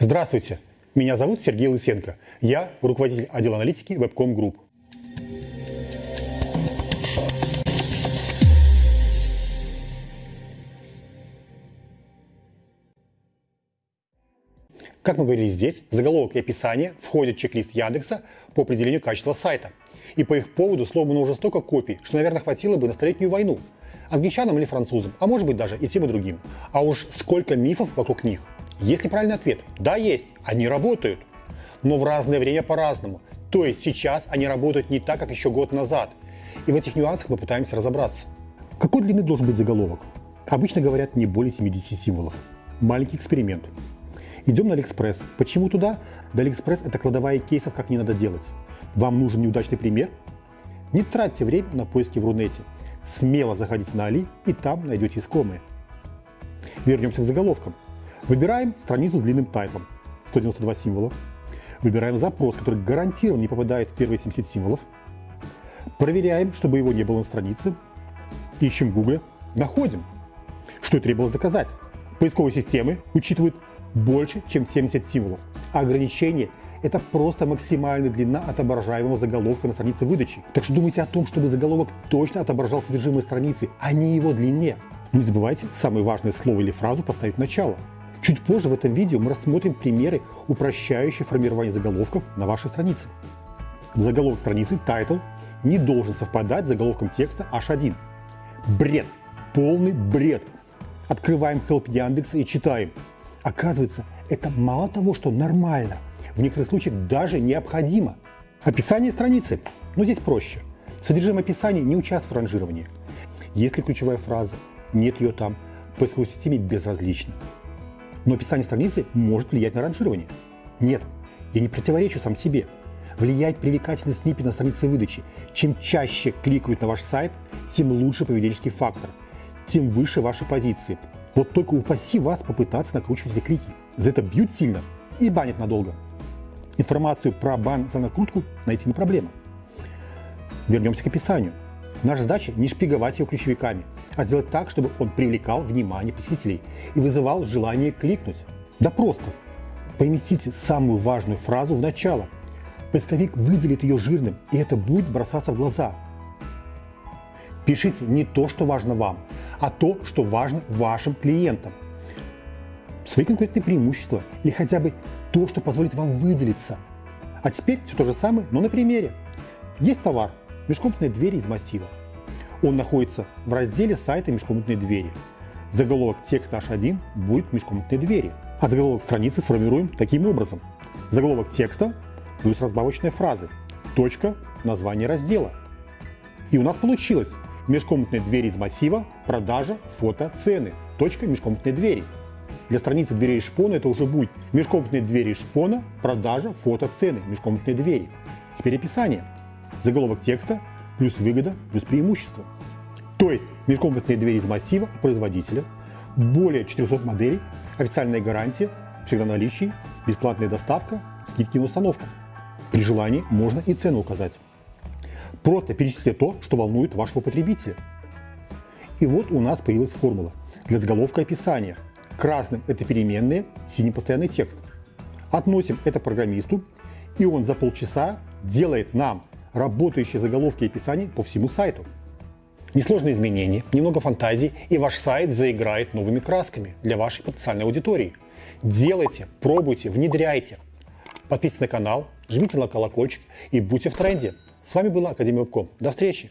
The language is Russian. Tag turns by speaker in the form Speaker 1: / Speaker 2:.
Speaker 1: Здравствуйте, меня зовут Сергей Лысенко. Я руководитель отдела аналитики Webcom Group. Как мы говорили здесь, заголовок и описание входят в чек-лист Яндекса по определению качества сайта. И по их поводу сломано уже столько копий, что, наверное, хватило бы на столетнюю войну. Англичанам или французам, а может быть даже и тем и другим. А уж сколько мифов вокруг них. Есть ли правильный ответ? Да, есть. Они работают. Но в разное время по-разному. То есть сейчас они работают не так, как еще год назад. И в этих нюансах мы пытаемся разобраться. Какой длины должен быть заголовок? Обычно говорят не более 70 символов. Маленький эксперимент. Идем на Алиэкспресс. Почему туда? Да Алиэкспресс это кладовая кейсов, как не надо делать. Вам нужен неудачный пример? Не тратьте время на поиски в Рунете. Смело заходите на Али и там найдете искомые. Вернемся к заголовкам. Выбираем страницу с длинным тайпом. 192 символа. Выбираем запрос, который гарантированно не попадает в первые 70 символов. Проверяем, чтобы его не было на странице. Ищем в Google. Находим. Что и требовалось доказать. Поисковые системы учитывают больше, чем 70 символов. А ограничение – это просто максимальная длина отображаемого заголовка на странице выдачи. Так что думайте о том, чтобы заголовок точно отображал содержимое страницы, а не его длине. Не забывайте самое важное слово или фразу поставить в начало. Чуть позже в этом видео мы рассмотрим примеры, упрощающие формирование заголовков на вашей странице. Заголовок страницы, title, не должен совпадать с заголовком текста H1. Бред. Полный бред. Открываем Help Яндекса и читаем. Оказывается, это мало того, что нормально, в некоторых случаях даже необходимо. Описание страницы. Но здесь проще. Содержимое описания не участвует в ранжировании. Если ключевая фраза, нет ее там, поисковой системе безразлично. Но описание страницы может влиять на ранжирование. Нет, я не противоречу сам себе. Влияет привлекательный сниппет на странице выдачи. Чем чаще кликают на ваш сайт, тем лучше поведенческий фактор, тем выше ваши позиции. Вот только упаси вас попытаться накручивать эти клики. За это бьют сильно и банят надолго. Информацию про бан за накрутку найти не проблема. Вернемся к описанию. Наша задача не шпиговать его ключевиками, а сделать так, чтобы он привлекал внимание посетителей и вызывал желание кликнуть. Да просто. Поместите самую важную фразу в начало. Поисковик выделит ее жирным, и это будет бросаться в глаза. Пишите не то, что важно вам, а то, что важно вашим клиентам. Свои конкурентные преимущества или хотя бы то, что позволит вам выделиться. А теперь все то же самое, но на примере. Есть товар, межкомнатные двери из массива. Он находится в разделе сайта межкомнатные двери. Заголовок текста H1 будет межкомнатные двери. А заголовок страницы сформируем таким образом. Заголовок текста плюс разбавочные фразы. Точка, название раздела. И у нас получилось межкомнатные двери из массива, продажа, фото, цены. Точка, межкомнатные двери. Для страницы дверей шпона это уже будет межкомнатные двери шпона, продажа, фото, цены, межкомнатные двери. Теперь описание. Заголовок текста плюс выгода плюс преимущество. То есть межкомнатные двери из массива производителя, более 400 моделей, официальная гарантия, всегда в наличии, бесплатная доставка, скидки на установку. При желании можно и цену указать. Просто перечислите то, что волнует вашего потребителя. И вот у нас появилась формула для заголовка описания. Красным это переменные, синим постоянный текст. Относим это программисту, и он за полчаса делает нам работающие заголовки и описания по всему сайту. Несложные изменения, немного фантазии, и ваш сайт заиграет новыми красками для вашей потенциальной аудитории. Делайте, пробуйте, внедряйте. Подписывайтесь на канал, жмите на колокольчик и будьте в тренде. С вами была Академия Вебком. До встречи!